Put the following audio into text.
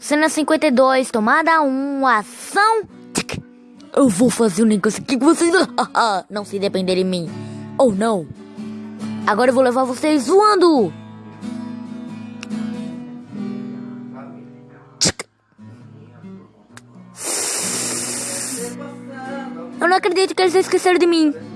Cena 52, tomada 1, ação. Eu vou fazer um negócio aqui que vocês não se depender de mim. Ou oh, não. Agora eu vou levar vocês voando. Eu não acredito que eles esqueceram de mim.